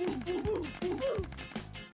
Boom, boom, boom.